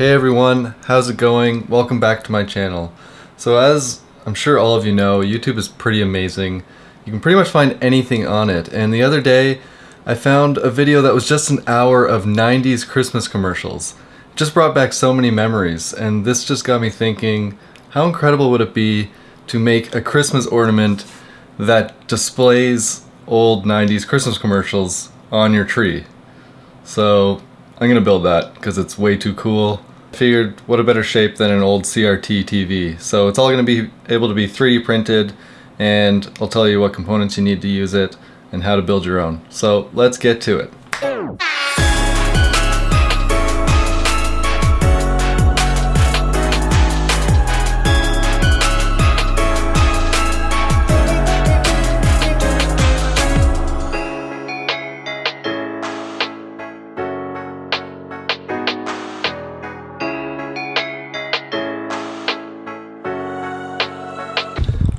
Hey everyone, how's it going? Welcome back to my channel. So as I'm sure all of you know, YouTube is pretty amazing. You can pretty much find anything on it. And the other day, I found a video that was just an hour of 90s Christmas commercials. It just brought back so many memories, and this just got me thinking, how incredible would it be to make a Christmas ornament that displays old 90s Christmas commercials on your tree? So I'm gonna build that because it's way too cool. Figured what a better shape than an old CRT TV. So it's all gonna be able to be 3D printed and I'll tell you what components you need to use it and how to build your own. So let's get to it.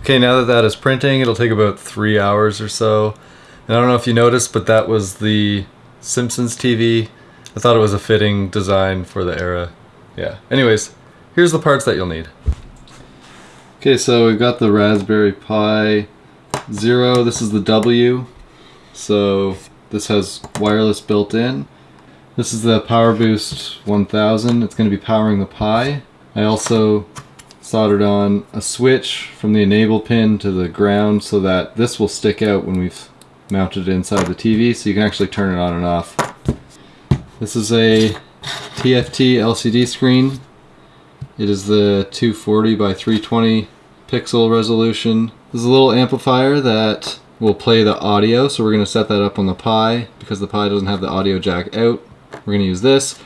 Okay, now that that is printing, it'll take about three hours or so. And I don't know if you noticed, but that was the Simpsons TV. I thought it was a fitting design for the era. Yeah. Anyways, here's the parts that you'll need. Okay, so we've got the Raspberry Pi Zero. This is the W. So this has wireless built in. This is the PowerBoost 1000. It's going to be powering the Pi. I also soldered on a switch from the enable pin to the ground so that this will stick out when we've mounted it inside the TV so you can actually turn it on and off. This is a TFT LCD screen. It is the 240 by 320 pixel resolution. There's a little amplifier that will play the audio so we're going to set that up on the Pi because the Pi doesn't have the audio jack out. We're going to use this.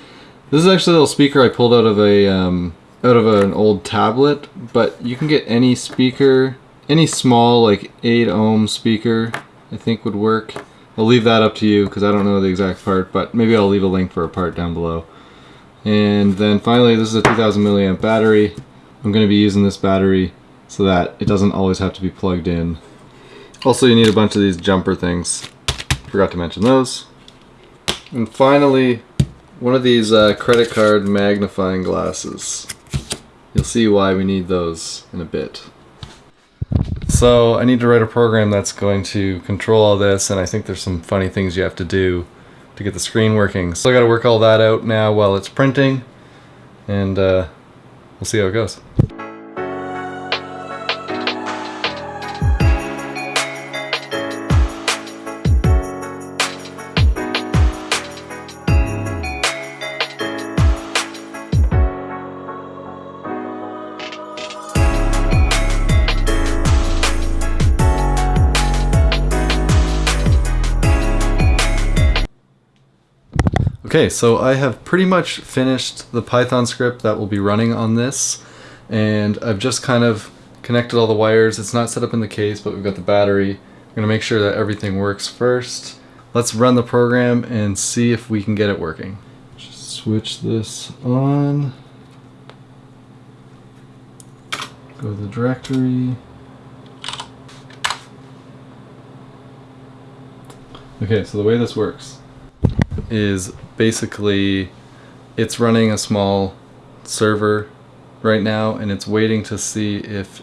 This is actually a little speaker I pulled out of a um, out of an old tablet, but you can get any speaker, any small like 8 ohm speaker I think would work. I'll leave that up to you because I don't know the exact part, but maybe I'll leave a link for a part down below. And then finally, this is a 2000 milliamp battery. I'm going to be using this battery so that it doesn't always have to be plugged in. Also, you need a bunch of these jumper things. Forgot to mention those. And finally, one of these uh, credit card magnifying glasses. You'll see why we need those in a bit. So I need to write a program that's going to control all this and I think there's some funny things you have to do to get the screen working. So I gotta work all that out now while it's printing and uh, we'll see how it goes. Okay, so I have pretty much finished the Python script that will be running on this, and I've just kind of connected all the wires. It's not set up in the case, but we've got the battery. I'm going to make sure that everything works first. Let's run the program and see if we can get it working. Just switch this on. Go to the directory. Okay, so the way this works is basically it's running a small server right now and it's waiting to see if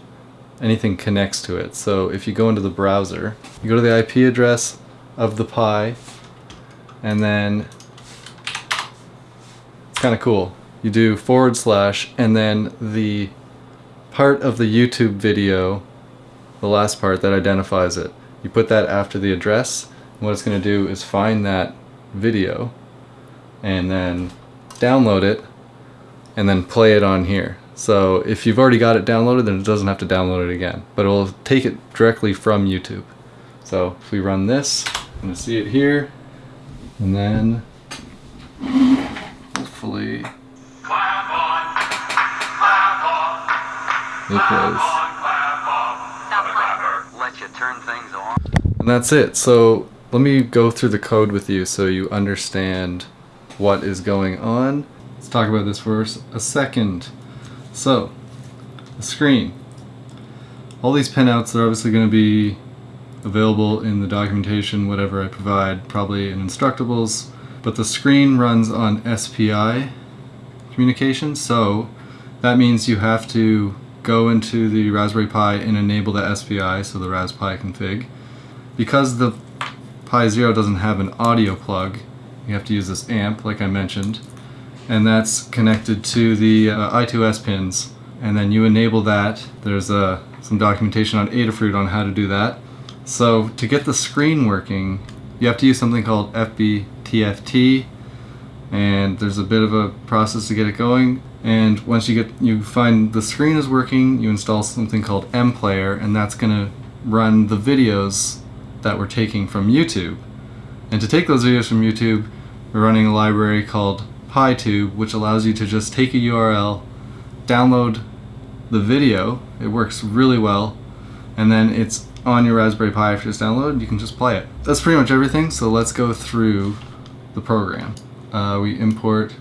anything connects to it. So if you go into the browser, you go to the IP address of the Pi and then it's kind of cool. You do forward slash and then the part of the YouTube video, the last part that identifies it, you put that after the address. And what it's going to do is find that video and then download it and then play it on here. So if you've already got it downloaded, then it doesn't have to download it again, but it will take it directly from YouTube. So if we run this, I'm gonna see it here, and then hopefully it plays. And that's it. So let me go through the code with you so you understand what is going on. Let's talk about this for a second. So, the screen. All these pinouts are obviously going to be available in the documentation, whatever I provide, probably in Instructables, but the screen runs on SPI communication. So that means you have to go into the Raspberry Pi and enable the SPI, so the Raspberry Pi config. Because the Pi Zero doesn't have an audio plug, you have to use this amp, like I mentioned, and that's connected to the uh, I2S pins. And then you enable that. There's uh, some documentation on Adafruit on how to do that. So to get the screen working, you have to use something called FBTFT, and there's a bit of a process to get it going. And once you get you find the screen is working, you install something called MPlayer, and that's going to run the videos that we're taking from YouTube. And to take those videos from YouTube, we're running a library called PyTube, which allows you to just take a URL, download the video. It works really well, and then it's on your Raspberry Pi after it's downloaded. You can just play it. That's pretty much everything. So let's go through the program. Uh, we import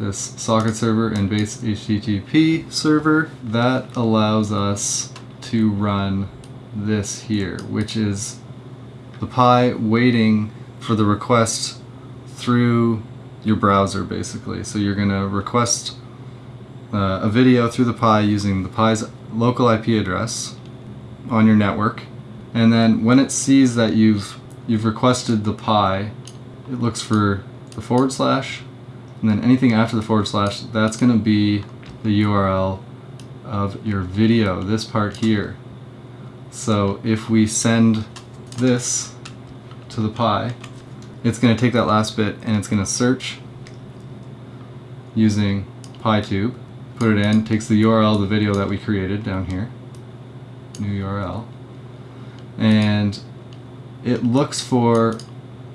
this socket server and base HTTP server. That allows us to run this here, which is the Pi waiting for the request through your browser basically. So you're going to request uh, a video through the Pi using the Pi's local IP address on your network. And then when it sees that you've you've requested the Pi, it looks for the forward slash and then anything after the forward slash, that's going to be the URL of your video, this part here. So if we send this to the Pi, it's going to take that last bit and it's going to search using PyTube, put it in, takes the URL of the video that we created down here, new URL, and it looks for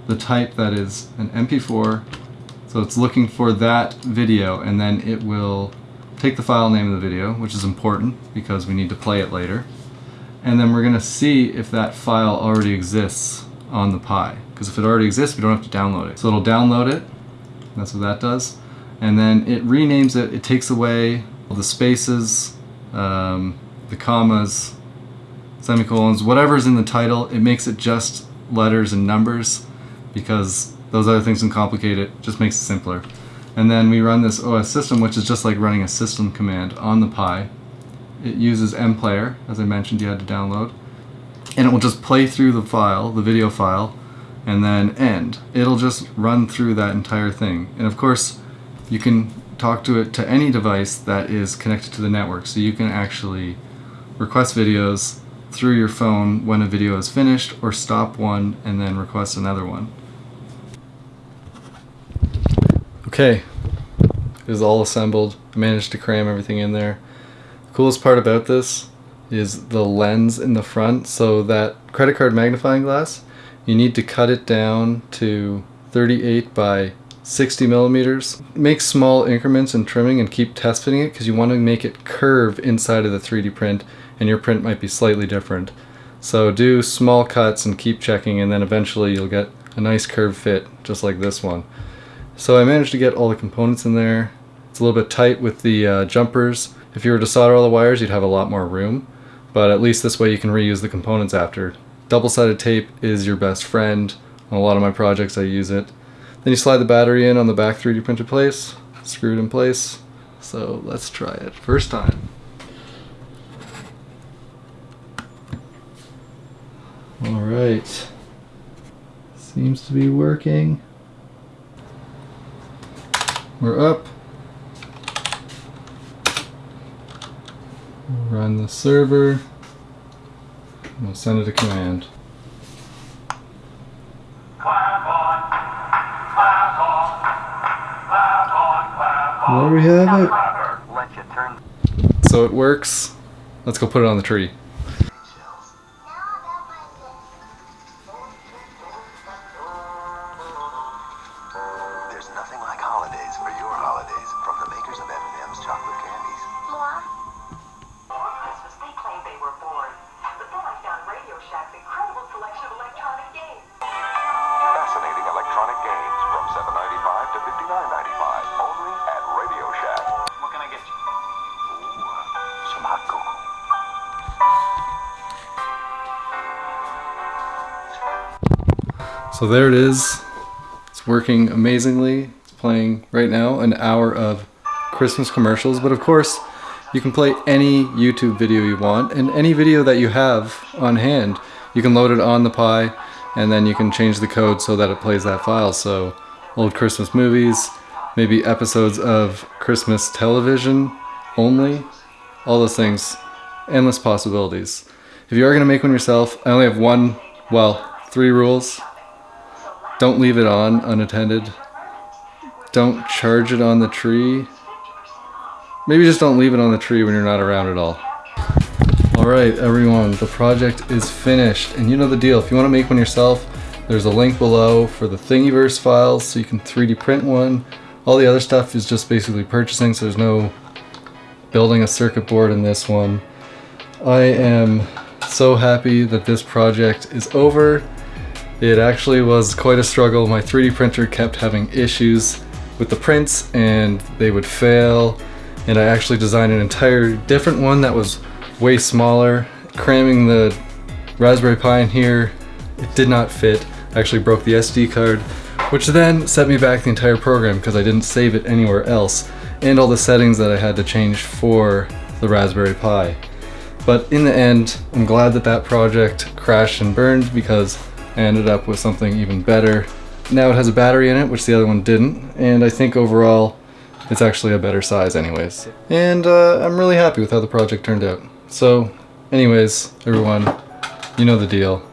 the type that is an MP4 so it's looking for that video and then it will take the file name of the video, which is important because we need to play it later. And then we're going to see if that file already exists on the Pi. Because if it already exists, we don't have to download it. So it'll download it. That's what that does. And then it renames it. It takes away the spaces, um, the commas, semicolons, whatever's in the title. It makes it just letters and numbers because those other things can complicate it, just makes it simpler. And then we run this OS system, which is just like running a system command on the Pi. It uses MPlayer, as I mentioned you had to download. And it will just play through the file, the video file, and then end. It'll just run through that entire thing. And of course, you can talk to it to any device that is connected to the network. So you can actually request videos through your phone when a video is finished or stop one and then request another one. Okay, it is all assembled. I managed to cram everything in there. The coolest part about this is the lens in the front. So that credit card magnifying glass, you need to cut it down to 38 by 60 millimeters. Make small increments in trimming and keep test fitting it because you want to make it curve inside of the 3D print and your print might be slightly different. So do small cuts and keep checking and then eventually you'll get a nice curve fit just like this one. So I managed to get all the components in there. It's a little bit tight with the uh, jumpers. If you were to solder all the wires, you'd have a lot more room, but at least this way you can reuse the components after. Double-sided tape is your best friend. On a lot of my projects I use it. Then you slide the battery in on the back 3D printed place, screw it in place. So let's try it. First time. Alright. Seems to be working. We're up. Run the server. and We'll send it a command. There we have it. So it works. Let's go put it on the tree. So there it is. It's working amazingly. It's playing right now an hour of Christmas commercials, but of course, you can play any YouTube video you want, and any video that you have on hand, you can load it on the Pi, and then you can change the code so that it plays that file. So, old Christmas movies, maybe episodes of Christmas television only, all those things, endless possibilities. If you are going to make one yourself, I only have one, well, three rules. Don't leave it on unattended. Don't charge it on the tree. Maybe just don't leave it on the tree when you're not around at all. Alright everyone, the project is finished and you know the deal. If you want to make one yourself, there's a link below for the Thingiverse files so you can 3D print one. All the other stuff is just basically purchasing so there's no building a circuit board in this one. I am so happy that this project is over. It actually was quite a struggle. My 3D printer kept having issues with the prints and they would fail. And I actually designed an entire different one that was way smaller. Cramming the Raspberry Pi in here, it did not fit. I actually broke the SD card, which then set me back the entire program because I didn't save it anywhere else. And all the settings that I had to change for the Raspberry Pi. But in the end, I'm glad that that project crashed and burned because Ended up with something even better. Now it has a battery in it, which the other one didn't, and I think overall it's actually a better size anyways. And uh, I'm really happy with how the project turned out. So, anyways, everyone, you know the deal.